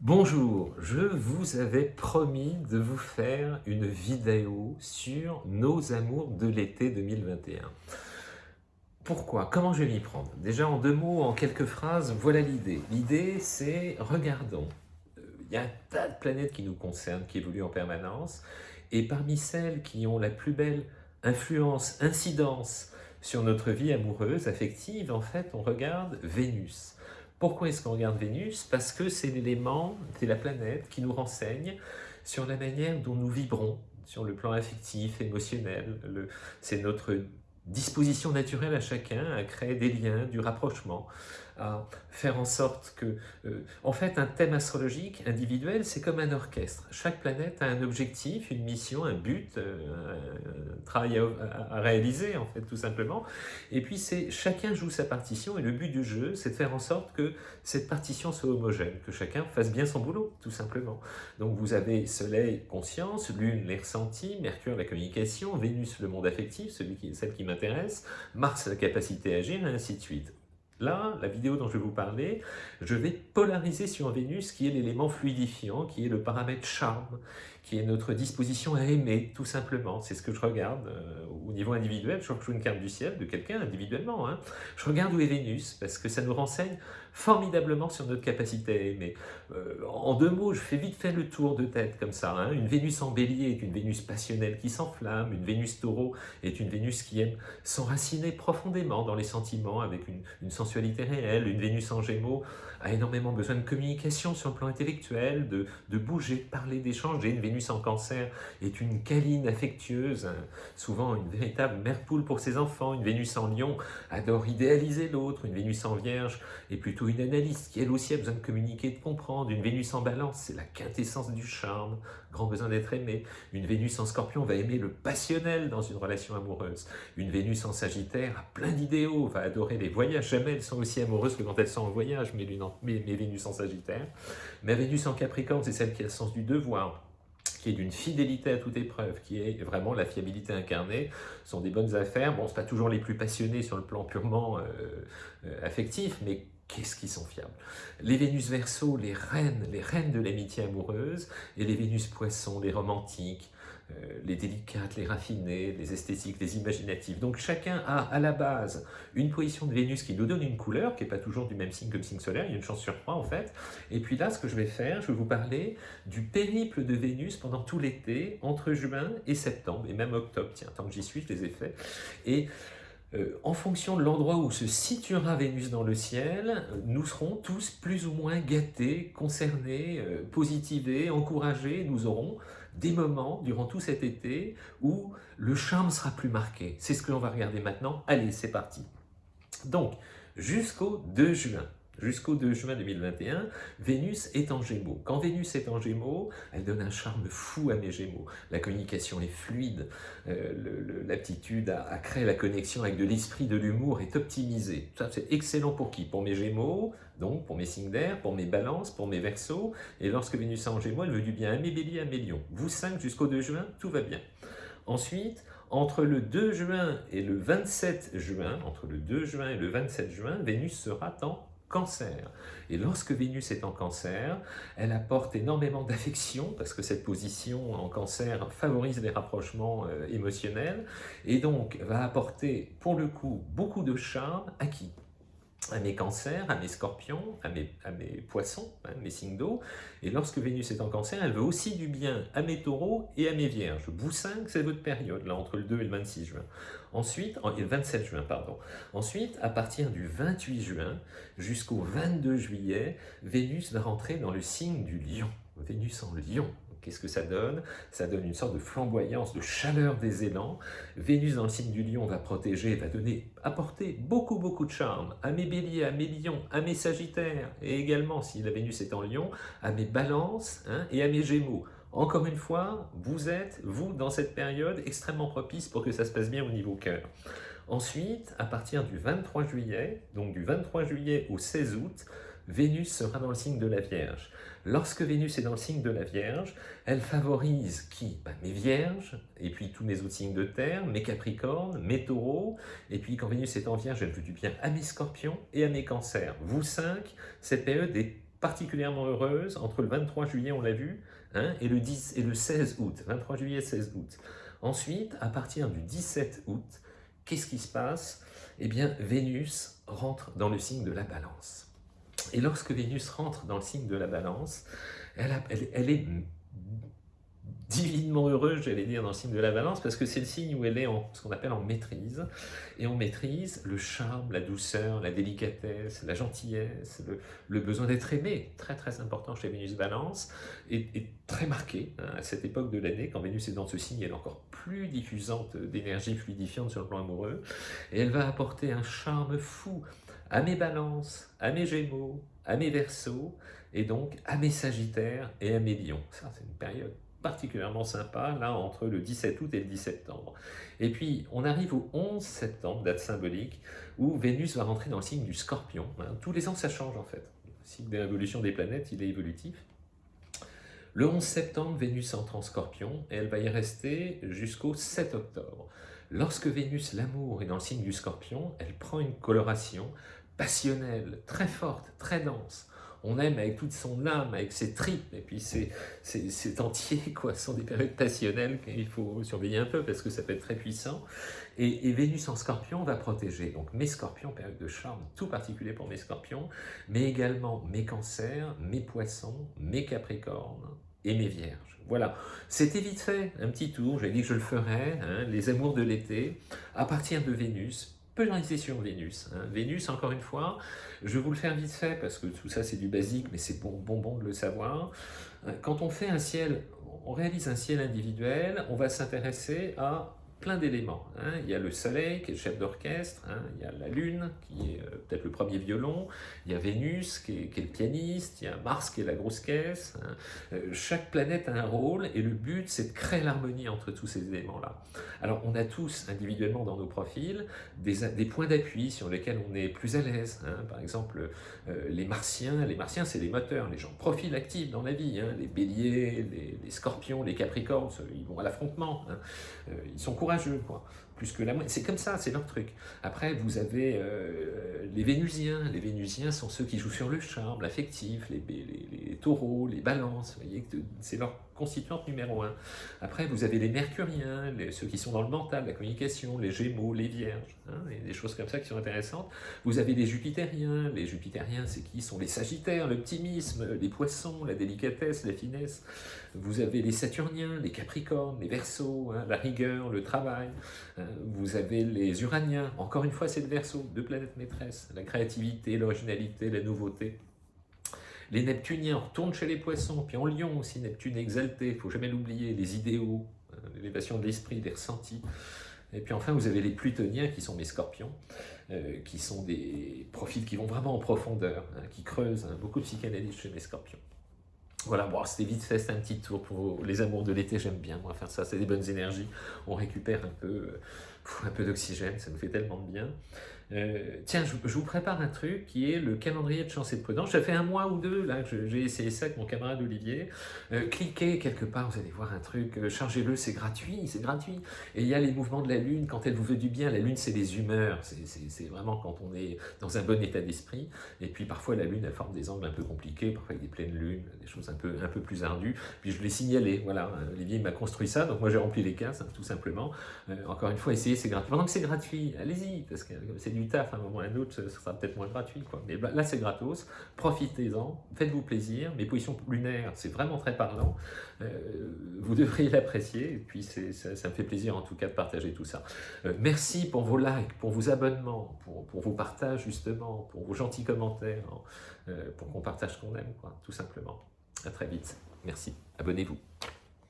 Bonjour, je vous avais promis de vous faire une vidéo sur nos amours de l'été 2021. Pourquoi? Comment je vais m'y prendre? Déjà en deux mots, en quelques phrases, voilà l'idée. L'idée c'est, regardons, euh, il y a un tas de planètes qui nous concernent, qui évoluent en permanence, et parmi celles qui ont la plus belle influence, incidence sur notre vie amoureuse, affective, en fait, on regarde Vénus. Pourquoi est-ce qu'on regarde Vénus? Parce que c'est l'élément, c'est la planète qui nous renseigne sur la manière dont nous vibrons sur le plan affectif, émotionnel. C'est notre disposition naturelle à chacun à créer des liens, du rapprochement, à faire en sorte que... Euh, en fait, un thème astrologique individuel, c'est comme un orchestre. Chaque planète a un objectif, une mission, un but, euh, un travail à, réaliser, en fait, tout simplement. Et puis, c'est chacun joue sa partition, et le but du jeu, c'est de faire en sorte que cette partition soit homogène, que chacun fasse bien son boulot, tout simplement. Donc, vous avez Soleil, conscience, Lune, les ressentis, Mercure, la communication, Vénus, le monde affectif, celui qui, celle qui m'intéresse, Mars, la capacité à agir, et ainsi de suite. Là, la vidéo dont je vais vous parler, je vais polariser sur Vénus qui est l'élément fluidifiant, qui est le paramètre charme, qui est notre disposition à aimer, tout simplement. C'est ce que je regarde euh, au niveau individuel. Je joue une carte du ciel de quelqu'un individuellement. Hein. Je regarde où est Vénus, parce que ça nous renseigne formidablement sur notre capacité à aimer. Euh, en deux mots, je fais vite fait le tour de tête comme ça. Hein. Une Vénus en bélier est une Vénus passionnelle qui s'enflamme, une Vénus taureau est une Vénus qui aime s'enraciner profondément dans les sentiments avec une, une sensualité réelle, une Vénus en gémeaux a énormément besoin de communication sur le plan intellectuel, de, de bouger, de parler, d'échanger. Une Vénus en cancer est une câline affectueuse, hein. souvent une véritable mère poule pour ses enfants. Une Vénus en lion adore idéaliser l'autre. Une Vénus en vierge est plutôt une analyste qui elle aussi a besoin de communiquer, de comprendre. Une Vénus en balance, c'est la quintessence du charme, grand besoin d'être aimé. Une Vénus en scorpion va aimer le passionnel dans une relation amoureuse. Une Vénus en sagittaire a plein d'idéaux, va adorer les voyages. Jamais elles sont aussi amoureuses que quand elles sont en voyage, mais l'une mes, Vénus en Sagittaire. Ma Vénus en Capricorne, c'est celle qui a le sens du devoir, qui est d'une fidélité à toute épreuve, qui est vraiment la fiabilité incarnée, ce sont des bonnes affaires. Bon, ce pas toujours les plus passionnés sur le plan purement euh, euh, affectif, mais qu'est-ce qu'ils sont fiables? Les Vénus Verseau, les reines, les reines de l'amitié amoureuse, et les Vénus Poissons, les romantiques, les délicates, les raffinées, les esthétiques, les imaginatives. Donc chacun a à la base une position de Vénus qui nous donne une couleur, qui n'est pas toujours du même signe que le signe solaire, il y a une chance sur trois en fait. Et puis là, ce que je vais faire, je vais vous parler du périple de Vénus pendant tout l'été, entre juin et septembre, et même octobre, tiens, tant que j'y suis, je les ai faits. Et euh, en fonction de l'endroit où se situera Vénus dans le ciel, nous serons tous plus ou moins gâtés, concernés, euh, positivés, encouragés. Nous aurons des moments durant tout cet été où le charme sera plus marqué. C'est ce que l'on va regarder maintenant. Allez, c'est parti. Donc, jusqu'au 2 juin, jusqu'au 2 juin 2021, Vénus est en Gémeaux. Quand Vénus est en Gémeaux, elle donne un charme fou à mes Gémeaux. La communication est fluide, euh, l'aptitude à, créer la connexion avec de l'esprit, de l'humour est optimisée. Ça, c'est excellent pour qui? Pour mes Gémeaux, donc pour mes signes d'air, pour mes balances, pour mes versos. Et lorsque Vénus est en Gémeaux, elle veut du bien à mes béliers, à mes lions. Vous 5 jusqu'au 2 juin, tout va bien. Ensuite, entre le 2 juin et le 27 juin, entre le 2 juin et le 27 juin, Vénus sera en cancer. Et lorsque Vénus est en cancer, elle apporte énormément d'affection, parce que cette position en cancer favorise les rapprochements euh, émotionnels, et donc va apporter pour le coup beaucoup de charme à qui? À mes cancers, à mes scorpions, à mes, poissons, hein, mes signes d'eau. Et lorsque Vénus est en cancer, elle veut aussi du bien à mes taureaux et à mes vierges. Vous 5, c'est votre période, là, entre le 2 et le 26 juin. Ensuite, le 27 juin, pardon. Ensuite, à partir du 28 juin jusqu'au 22 juillet, Vénus va rentrer dans le signe du lion. Vénus en lion. Qu'est-ce que ça donne? Ça donne une sorte de flamboyance, de chaleur des élans. Vénus dans le signe du lion va protéger, va donner, apporter beaucoup beaucoup de charme à mes béliers, à mes lions, à mes sagittaires, et également, si la Vénus est en lion, à mes balances hein, et à mes gémeaux. Encore une fois, vous êtes, vous, dans cette période, extrêmement propice pour que ça se passe bien au niveau cœur. Ensuite, à partir du 23 juillet, donc du 23 juillet au 16 août, Vénus sera dans le signe de la Vierge. Lorsque Vénus est dans le signe de la Vierge, elle favorise qui? Ben, Mes Vierges, et puis tous mes autres signes de terre, mes Capricornes, mes Taureaux, et puis quand Vénus est en Vierge, elle veut du bien à mes Scorpions et à mes Cancers. Vous cinq, cette période est particulièrement heureuse entre le 23 juillet, on l'a vu, hein, et, le 10, et le 16 août. 23 juillet, 16 août. Ensuite, à partir du 17 août, qu'est-ce qui se passe? Eh bien, Vénus rentre dans le signe de la balance. Et lorsque Vénus rentre dans le signe de la balance, elle, est divinement heureuse, j'allais dire, dans le signe de la balance, parce que c'est le signe où elle est en ce qu'on appelle en maîtrise. Et on maîtrise le charme, la douceur, la délicatesse, la gentillesse, le, besoin d'être aimé, très très important chez Vénus Balance, et, très marqué hein, à cette époque de l'année, quand Vénus est dans ce signe, elle est encore plus diffusante d'énergie fluidifiante sur le plan amoureux, et elle va apporter un charme fou à mes balances, à mes gémeaux, à mes versos, et donc à mes sagittaires et à mes lions. Ça, c'est une période particulièrement sympa, là, entre le 17 août et le 10 septembre. Et puis, on arrive au 11 septembre, date symbolique, où Vénus va rentrer dans le signe du scorpion. Hein. Tous les ans, ça change, en fait. Le signe de l'évolution des planètes, il est évolutif. Le 11 septembre, Vénus entre en scorpion, et elle va y rester jusqu'au 7 octobre. Lorsque Vénus, l'amour, est dans le signe du scorpion, elle prend une coloration passionnelle, très forte, très dense on aime avec toute son âme, avec ses tripes, et puis c'est entier, quoi. Ce sont des périodes passionnelles qu'il faut surveiller un peu parce que ça peut être très puissant. Et, Vénus en scorpion va protéger. Donc mes scorpions, période de charme, tout particulier pour mes scorpions, mais également mes cancers, mes poissons, mes capricornes et mes vierges. Voilà, c'était vite fait, un petit tour, j'ai dit que je le ferais, hein, les amours de l'été, à partir de Vénus, polariser sur Vénus. Hein. Vénus, encore une fois, je vais vous le faire vite fait, parce que tout ça c'est du basique, mais c'est bon, bon, bon de le savoir. Euh, quand on fait un ciel, on réalise un ciel individuel, on va s'intéresser à plein d'éléments. Hein. Il y a le soleil qui est le chef d'orchestre, hein. il y a la lune qui est euh, peut-être le premier violon, il y a Vénus qui est, le pianiste, il y a Mars qui est la grosse caisse. Hein. Euh, chaque planète a un rôle et le but c'est de créer l'harmonie entre tous ces éléments-là. Alors on a tous individuellement dans nos profils des, points d'appui sur lesquels on est plus à l'aise. Par exemple euh, les martiens, les martiens c'est les moteurs, les gens profils actifs dans la vie, les béliers, les, scorpions, les capricornes, ils vont à l'affrontement, ils sont courageux quoi. Plus que la C'est comme ça, c'est leur truc. Après, vous avez euh, les Vénusiens. Les Vénusiens sont ceux qui jouent sur le charme, l'affectif, les, les, taureaux, les balances. C'est leur constituante numéro un. Après, vous avez les mercuriens, ceux qui sont dans le mental, la communication, les gémeaux, les vierges, hein, des choses comme ça qui sont intéressantes. Vous avez les jupitériens, les jupitériens, c'est qui? Sont les sagittaires, l'optimisme, les poissons, la délicatesse, la finesse. Vous avez les saturniens, les capricornes, les versos, hein, la rigueur, le travail. Hein. Vous avez les uraniens, encore une fois c'est le verso, deux planètes maîtresses, la créativité, l'originalité, la nouveauté. Les Neptuniens, retournent chez les poissons, puis en lion aussi, Neptune exalté, il ne faut jamais l'oublier, les idéaux, euh, l'élévation de l'esprit, des ressentis. Et puis enfin, vous avez les plutoniens, qui sont mes scorpions, euh, qui sont des profils qui vont vraiment en profondeur, hein, qui creusent, hein, beaucoup de psychanalyse chez mes scorpions. Voilà, bon, c'était vite fait, un petit tour pour les amours de l'été, j'aime bien moi faire ça, c'est des bonnes énergies, on récupère un peu, euh, un peu d'oxygène, ça nous fait tellement de bien. Euh, tiens, je, vous prépare un truc qui est le calendrier de chance et de prudence. Ça fait un mois ou deux là que j'ai essayé ça avec mon camarade Olivier. Euh, cliquez quelque part, vous allez voir un truc, euh, chargez-le, c'est gratuit, c'est gratuit. Et il y a les mouvements de la Lune, quand elle vous veut du bien, la Lune c'est les humeurs, c'est vraiment quand on est dans un bon état d'esprit. Et puis parfois la Lune elle forme des angles un peu compliqués, parfois avec des pleines lunes, des choses un peu, un peu plus ardues. Puis je l'ai signalé, voilà, Olivier m'a construit ça, donc moi j'ai rempli les cases, hein, tout simplement. encore une fois, essayez, c'est gratuit. Pendant que c'est gratuit, allez-y, parce que c'est du taf, à un moment ou à un autre, ce sera peut-être moins gratuit. Quoi. Mais là, c'est gratos, profitez-en, faites-vous plaisir. Mes positions lunaires, c'est vraiment très parlant. Euh, vous devriez l'apprécier, et puis ça, ça, me fait plaisir en tout cas de partager tout ça. Euh, merci pour vos likes, pour vos abonnements, pour, pour, vos partages justement, pour vos gentils commentaires, hein, euh, pour qu'on partage ce qu'on aime, quoi, tout simplement. À très vite. Merci. Abonnez-vous.